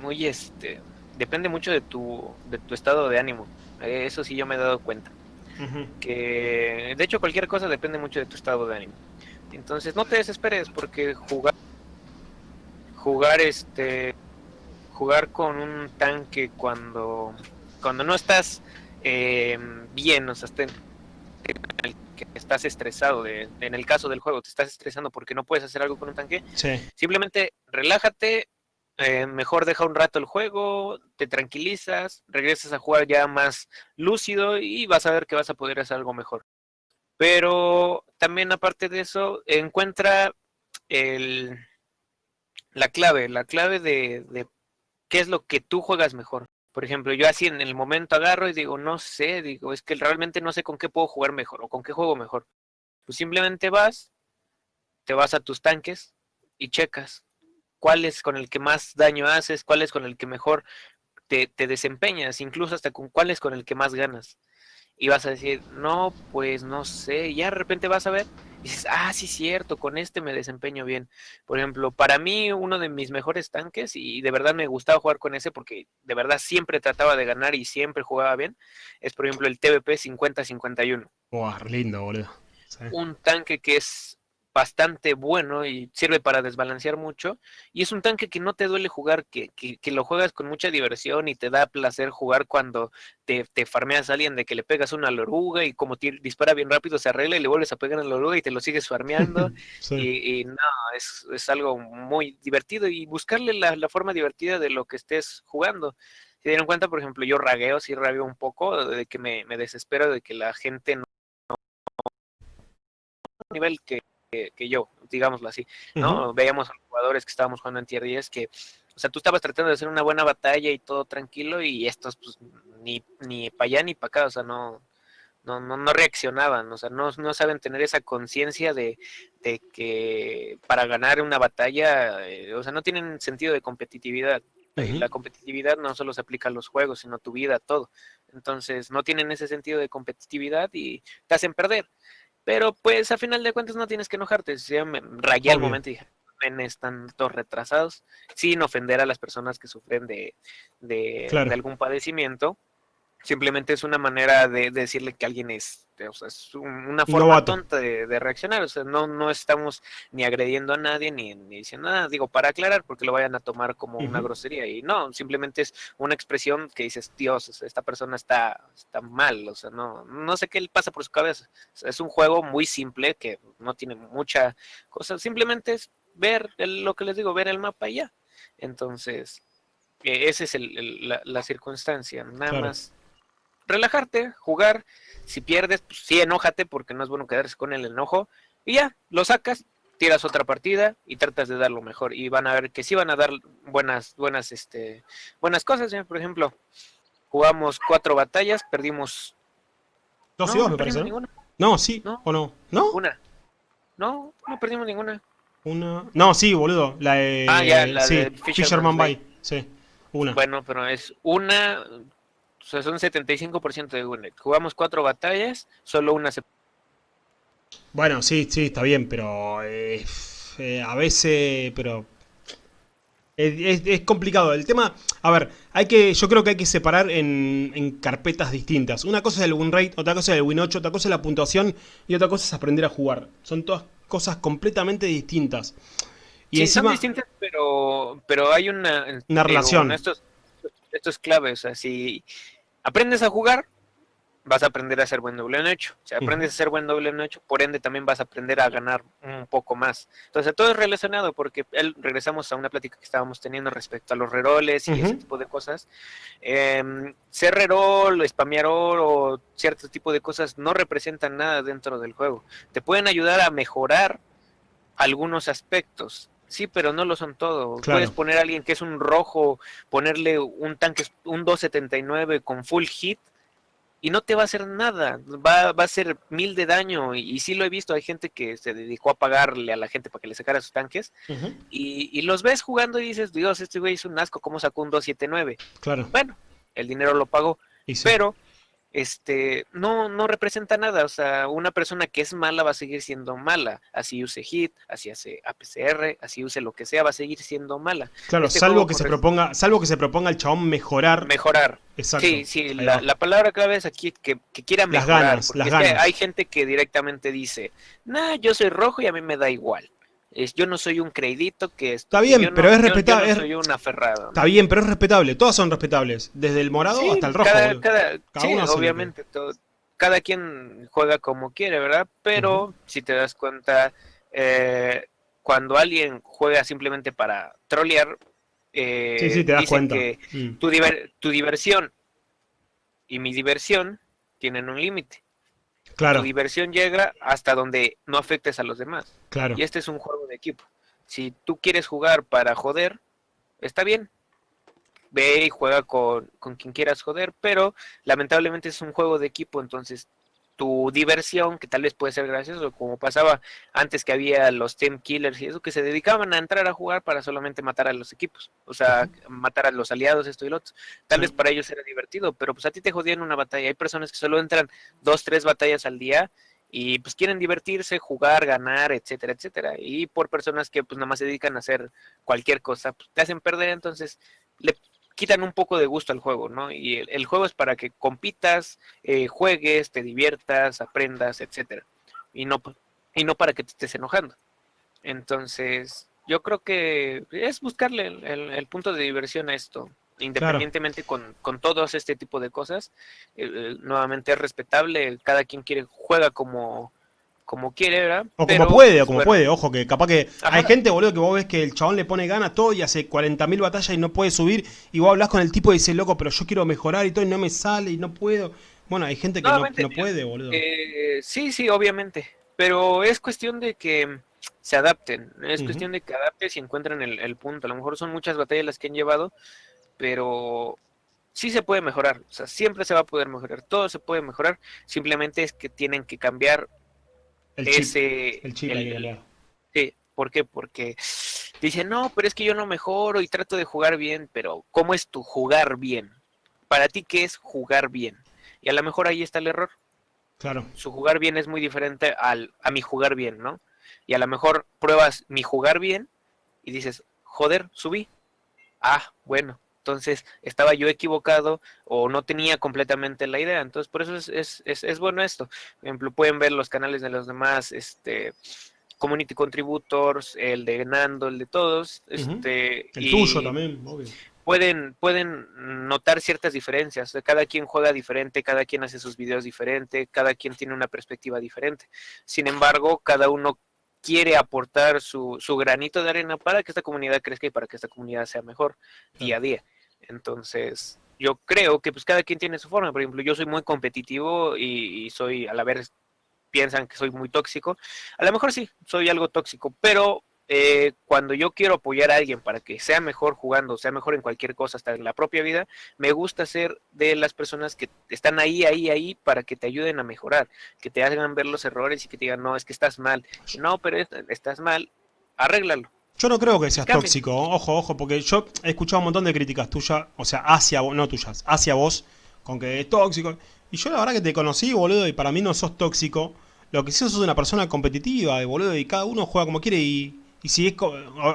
muy, este, depende mucho de tu, de tu estado de ánimo. Eso sí yo me he dado cuenta. Que de hecho cualquier cosa depende mucho de tu estado de ánimo. Entonces no te desesperes porque jugar jugar este jugar con un tanque cuando cuando no estás eh, bien, o sea, que estás estresado, de, en el caso del juego, te estás estresando porque no puedes hacer algo con un tanque, simplemente relájate, eh, mejor deja un rato el juego, te tranquilizas, regresas a jugar ya más lúcido y vas a ver que vas a poder hacer algo mejor. Pero también aparte de eso, encuentra el, la clave, la clave de, de qué es lo que tú juegas mejor. Por ejemplo, yo así en el momento agarro y digo, no sé, digo, es que realmente no sé con qué puedo jugar mejor o con qué juego mejor. Pues simplemente vas, te vas a tus tanques y checas cuál es con el que más daño haces, cuál es con el que mejor te, desempeñas, incluso hasta con cuál es con el que más ganas. Y vas a decir, no, pues no sé, y ya de repente vas a ver y dices, ah, sí, cierto, con este me desempeño bien. Por ejemplo, para mí uno de mis mejores tanques, y de verdad me gustaba jugar con ese porque de verdad siempre trataba de ganar y siempre jugaba bien, es por ejemplo el TVP 5051. Wow, lindo, boludo. Un tanque que es bastante bueno y sirve para desbalancear mucho. Y es un tanque que no te duele jugar, que, que, lo juegas con mucha diversión y te da placer jugar cuando te, te farmeas a alguien de que le pegas una loruga y como dispara bien rápido se arregla y le vuelves a pegar a la loruga y te lo sigues farmeando. y, no, es, es, algo muy divertido y buscarle la, la, forma divertida de lo que estés jugando. Si dieron cuenta, por ejemplo, yo ragueo, sí ragueo un poco, de que me, me desespero de que la gente no nivel que que, yo, digámoslo así, ¿no? Veíamos a los jugadores que estábamos jugando en tier 10 que, o sea, tú estabas tratando de hacer una buena batalla y todo tranquilo y estos, pues, ni, ni para allá ni para acá, o sea, no, no, no, no reaccionaban, o sea, no, no saben tener esa conciencia de, de, que para ganar una batalla, eh, o sea, no tienen sentido de competitividad. La competitividad no solo se aplica a los juegos, sino a tu vida, a todo. Entonces, no tienen ese sentido de competitividad y te hacen perder. Pero pues a final de cuentas no tienes que enojarte. Yo me rayé al momento y dije, están todos retrasados, sin ofender a las personas que sufren de, de, de algún padecimiento. Simplemente es una manera de, decirle que alguien es, o sea, es una forma tonta de, reaccionar. O sea, no, no estamos ni agrediendo a nadie ni, ni, diciendo nada. Digo, para aclarar, porque lo vayan a tomar como una grosería. Y no, simplemente es una expresión que dices, Dios, esta persona está, está mal. O sea, no, no sé qué le pasa por su cabeza. es un juego muy simple que no tiene mucha cosa. Simplemente es ver lo que les digo, ver el mapa y ya. Entonces, e, esa es el, la, circunstancia. Nada más relajarte, jugar. Si pierdes, pues sí, enójate porque no es bueno quedarse con el enojo. Y ya, lo sacas, tiras otra partida y tratas de dar lo mejor. Y van a ver que sí van a dar buenas, buenas, este, buenas cosas. ¿eh? Por ejemplo, jugamos cuatro batallas, perdimos. Dos y dos, me parece. ¿no? sí, o no. ¿No? Una. No, no perdimos ninguna. Una. No, sí, boludo. La de. Ah, ya, la de Fisherman, Bay. Sí, una. Bueno, pero es una. O sea, son 75% de win Jugamos cuatro batallas, solo una se. Bueno, sí, sí, está bien, pero. Eh, eh, a veces. Pero. Es, complicado. El tema, a ver, hay que, yo creo que hay que separar en, en, carpetas distintas. Una cosa es el win rate, otra cosa es el win 8, otra cosa es la puntuación y otra cosa es aprender a jugar. Son todas cosas completamente distintas. Y sí, son distintas, pero, pero hay una, una relación. esto, es, esto es clave, o sea, si aprendes a jugar, vas a aprender a hacer buen doble en hecho. Si aprendes a hacer buen doble en hecho, por ende también vas a aprender a ganar un poco más. Entonces todo es relacionado porque regresamos a una plática que estábamos teniendo respecto a los reroles y ese tipo de cosas. Eh, ser rerol, spamear o cierto tipo de cosas no representan nada dentro del juego. Te pueden ayudar a mejorar algunos aspectos. Sí, pero no lo son todo. Puedes poner a alguien que es un rojo, ponerle un tanque, un 279 con full hit y no te va a hacer nada, va, va a ser mil de daño. Y, sí lo he visto, hay gente que se dedicó a pagarle a la gente para que le sacara sus tanques. y, y, los ves jugando y dices, Dios, este güey es un asco, ¿cómo sacó un 279? Claro. Bueno, el dinero lo pagó. Pero este, no, no representa nada. O sea, una persona que es mala va a seguir siendo mala. Así use HIT, así hace APCR, así use lo que sea, va a seguir siendo mala. Claro, este salvo que se proponga, salvo que se proponga el chabón mejorar. Mejorar. Exacto. Sí, sí, la, palabra clave es aquí que, quiera mejorar. Las ganas, las hay gente que directamente dice, nah, yo soy rojo y a mí me da igual yo no soy un crédito que... Está bien, pero es respetable. Yo, no soy un aferrado. Está bien, pero es respetable. Todas son respetables. Desde el morado hasta el rojo. Cada, sí, obviamente. cada quien juega como quiere, ¿verdad? Pero si te das cuenta, eh, cuando alguien juega simplemente para trolear, eh, sí, sí, te das cuenta. que mm. tu, tu diversión y mi diversión tienen un límite. Claro. Tu diversión llega hasta donde no afectes a los demás. Claro. Y este es un juego de equipo. Si tú quieres jugar para joder, está bien. Ve y juega con, con quien quieras joder, pero lamentablemente es un juego de equipo, entonces tu diversión, que tal vez puede ser gracioso, como pasaba antes que había los team killers y eso, que se dedicaban a entrar a jugar para solamente matar a los equipos, o sea, matar a los aliados, esto y lo otro. Tal vez para ellos era divertido, pero pues a ti te jodían una batalla. Hay personas que solo entran dos, tres batallas al día y pues quieren divertirse, jugar, ganar, etcétera, etcétera. Y por personas que pues nada más se dedican a hacer cualquier cosa, pues te hacen perder, entonces le quitan un poco de gusto al juego, ¿no? Y el, juego es para que compitas, eh, juegues, te diviertas, aprendas, etcétera. Y no, y no para que te estés enojando. Entonces, yo creo que es buscarle el, punto de diversión a esto. Independientemente con, con todos este tipo de cosas, nuevamente es respetable, cada quien quiere, juega como, como quiere, ¿verdad? O como puede, o como puede, ojo, que capaz que hay gente, boludo, que vos ves que el chabón le pone gana a todo y hace 40.000 batallas y no puede subir, y vos hablas con el tipo y dice, loco, pero yo quiero mejorar y todo y no me sale y no puedo. Bueno, hay gente que no, no puede, boludo. Eh, sí, sí, obviamente, pero es cuestión de que se adapten, es cuestión de que adaptes y encuentren el, el punto. A lo mejor son muchas batallas las que han llevado, pero sí se puede mejorar, o sea, siempre se va a poder mejorar, todo se puede mejorar, simplemente es que tienen que cambiar el ese... el chip sí, ¿por qué? Porque dicen, no, pero es que yo no mejoro y trato de jugar bien, pero ¿cómo es tu jugar bien? Para ti, ¿qué es jugar bien? Y a lo mejor ahí está el error. Claro. Su jugar bien es muy diferente al, a mi jugar bien, ¿no? Y a lo mejor pruebas mi jugar bien y dices, joder, subí. Ah, bueno, entonces estaba yo equivocado o no tenía completamente la idea. Entonces, por eso es, es, es, bueno esto. Por ejemplo, pueden ver los canales de los demás, este community contributors, el de Nando, el de todos, este el tuyo también, obvio. Pueden, pueden notar ciertas diferencias. Cada quien juega diferente, cada quien hace sus videos diferente, cada quien tiene una perspectiva diferente. Sin embargo, cada uno quiere aportar su, su granito de arena para que esta comunidad crezca y para que esta comunidad sea mejor día a día. Entonces, yo creo que pues cada quien tiene su forma. Por ejemplo, yo soy muy competitivo y, soy, a la vez, piensan que soy muy tóxico. A lo mejor sí, soy algo tóxico, pero eh, cuando yo quiero apoyar a alguien para que sea mejor jugando, sea mejor en cualquier cosa, hasta en la propia vida, me gusta ser de las personas que están ahí, ahí, ahí, para que te ayuden a mejorar, que te hagan ver los errores y que te digan, no, es que estás mal. No, pero estás mal, arréglalo. Yo no creo que seas tóxico, ojo, ojo, porque yo he escuchado un montón de críticas tuyas, o sea, hacia vos, no tuyas, hacia vos, con que es tóxico. Y yo la verdad que te conocí, boludo, y para mí no sos tóxico. Lo que sí sos una persona competitiva, boludo, y cada uno juega como quiere y, y si es...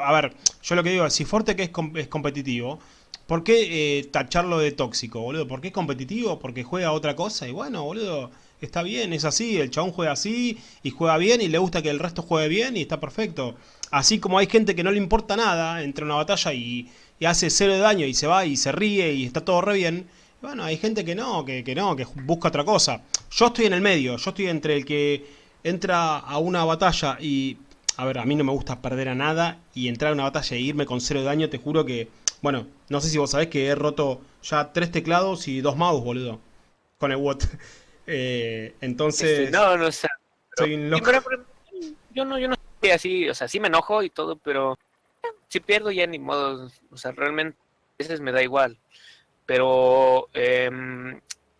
A ver, yo lo que digo, si Forte que es, es competitivo, ¿por qué eh, tacharlo de tóxico, boludo? ¿Por qué es competitivo? Porque juega otra cosa y bueno, boludo está bien, es así, el chabón juega así y juega bien y le gusta que el resto juegue bien y está perfecto. Así como hay gente que no le importa nada, entra en una batalla y, hace cero de daño y se va y se ríe y está todo re bien. Bueno, hay gente que no, que, que no, que busca otra cosa. Yo estoy en el medio, yo estoy entre el que entra a una batalla y... A ver, a mí no me gusta perder a nada y entrar a una batalla e irme con cero de daño, te juro que... Bueno, no sé si vos sabés que he roto ya tres teclados y dos mouse, boludo. Con el WOT. Eh, entonces... Este, no, no sé. Soy un loco. yo no, yo no soy así, o sea, sí me enojo y todo, pero si pierdo ya ni modo, o sea, realmente a veces me da igual. Pero eh,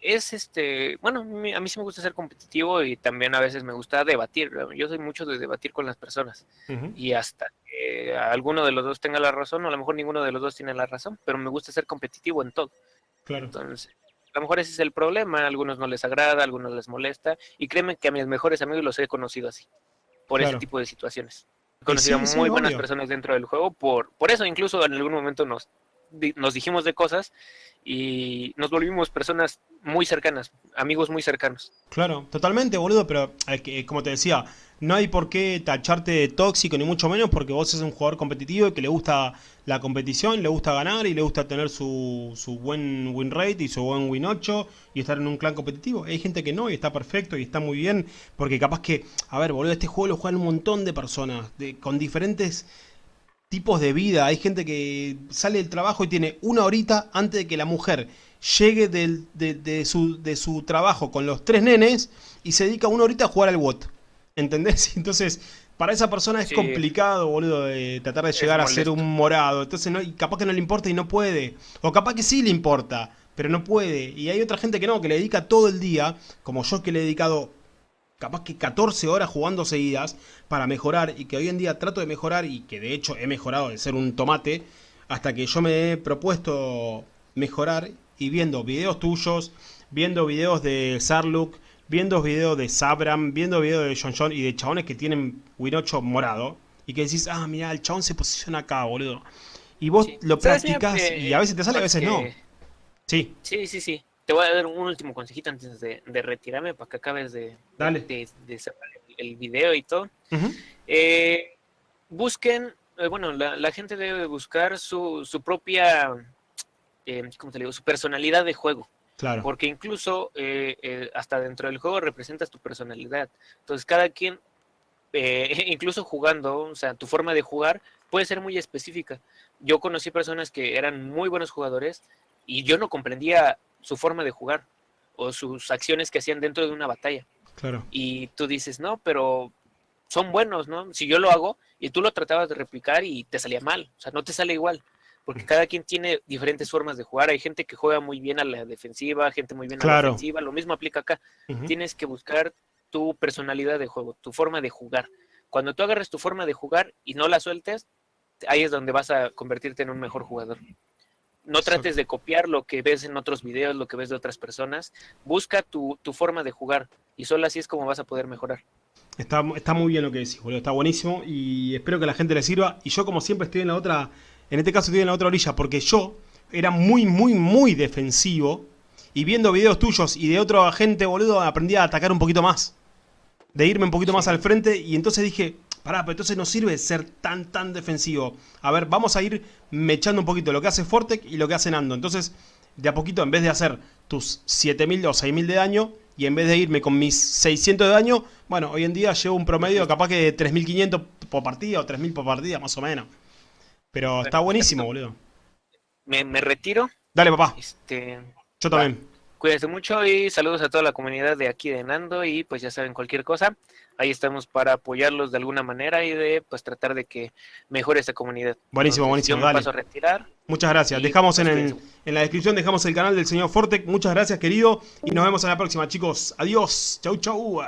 es este, bueno, a mí sí me gusta ser competitivo y también a veces me gusta debatir. Yo soy mucho de debatir con las personas y hasta que alguno de los dos tenga la razón, o a lo mejor ninguno de los dos tiene la razón, pero me gusta ser competitivo en todo. Claro. Entonces, a lo mejor ese es el problema, a algunos no les agrada, a algunos les molesta, y créeme que a mis mejores amigos los he conocido así, por ese tipo de situaciones. He conocido muy buenas personas dentro del juego, por, por eso incluso en algún momento nos, nos dijimos de cosas y nos volvimos personas muy cercanas, amigos muy cercanos. Claro, totalmente, boludo, pero eh, como te decía, no hay por qué tacharte de tóxico, ni mucho menos, porque vos sos un jugador competitivo y que le gusta la competición, le gusta ganar y le gusta tener su, su buen win rate y su buen win 8 y estar en un clan competitivo. Hay gente que no y está perfecto y está muy bien, porque capaz que, a ver, boludo, este juego lo juegan un montón de personas, de, con diferentes tipos de vida. Hay gente que sale del trabajo y tiene una horita antes de que la mujer llegue de, de, su, de su trabajo con los tres nenes y se dedica una horita a jugar al WOT. ¿Entendés? Entonces, para esa persona es complicado, boludo, de tratar de llegar a ser un morado. Entonces, no, capaz que no le importa y no puede. O capaz que sí le importa, pero no puede. Y hay otra gente que no, que le dedica todo el día, como yo que le he dedicado capaz que 14 horas jugando seguidas para mejorar y que hoy en día trato de mejorar y que de hecho he mejorado de ser un tomate hasta que yo me he propuesto mejorar y viendo videos tuyos, viendo videos de Sarluk, viendo videos de Sabram, viendo videos de John John y de chabones que tienen Win 8 morado y que decís, ah, mira, el chabón se posiciona acá, boludo. Y vos lo practicás y a veces te sale, a veces no. Sí. Sí, sí, sí. Te voy a dar un último consejito antes de, retirarme para que acabes de, de, cerrar el, video y todo. Eh, busquen, eh, bueno, la, gente debe buscar su, su propia, eh, ¿cómo te digo? Su personalidad de juego. Claro. Porque incluso hasta dentro del juego representas tu personalidad. Entonces cada quien, incluso jugando, o sea, tu forma de jugar puede ser muy específica. Yo conocí personas que eran muy buenos jugadores y yo no comprendía su forma de jugar o sus acciones que hacían dentro de una batalla. Claro. Y tú dices, no, pero son buenos, ¿no? Si yo lo hago y tú lo tratabas de replicar y te salía mal, o sea, no te sale igual, porque cada quien tiene diferentes formas de jugar. Hay gente que juega muy bien a la defensiva, gente muy bien a la defensiva, lo mismo aplica acá. Tienes que buscar tu personalidad de juego, tu forma de jugar. Cuando tú agarres tu forma de jugar y no la sueltes, ahí es donde vas a convertirte en un mejor jugador. No trates de copiar lo que ves en otros videos, lo que ves de otras personas. Busca tu, forma de jugar y solo así es como vas a poder mejorar. Está, está muy bien lo que decís, boludo. Está buenísimo y espero que a la gente le sirva. Y yo, como siempre, estoy en la otra, en este caso estoy en la otra orilla, porque yo era muy, muy, muy defensivo. Y viendo videos tuyos y de otro gente, boludo, aprendí a atacar un poquito más. De irme un poquito más al frente. Y entonces dije, Pará, pero entonces no sirve ser tan, tan defensivo. A ver, vamos a ir mechando un poquito lo que hace Fortec y lo que hace Nando. Entonces, de a poquito, en vez de hacer tus 7000 o 6000 de daño, y en vez de irme con mis 600 de daño, bueno, hoy en día llevo un promedio capaz que de 3500 por partida o 3000 por partida, más o menos. Pero está buenísimo, boludo. Me, retiro Dale, papá. Este, Yo también. Cuídense mucho y saludos a toda la comunidad de aquí de Nando y pues ya saben cualquier cosa, ahí estamos para apoyarlos de alguna manera y de pues tratar de que mejore esta comunidad. Buenísimo, buenísimo, yo me dale. paso a retirar. Muchas gracias. Dejamos en, pues, el- cuídense. en la descripción, dejamos el canal del señor Fortec. Muchas gracias, querido. Y nos vemos en la próxima, chicos. Adiós. Chau, chau.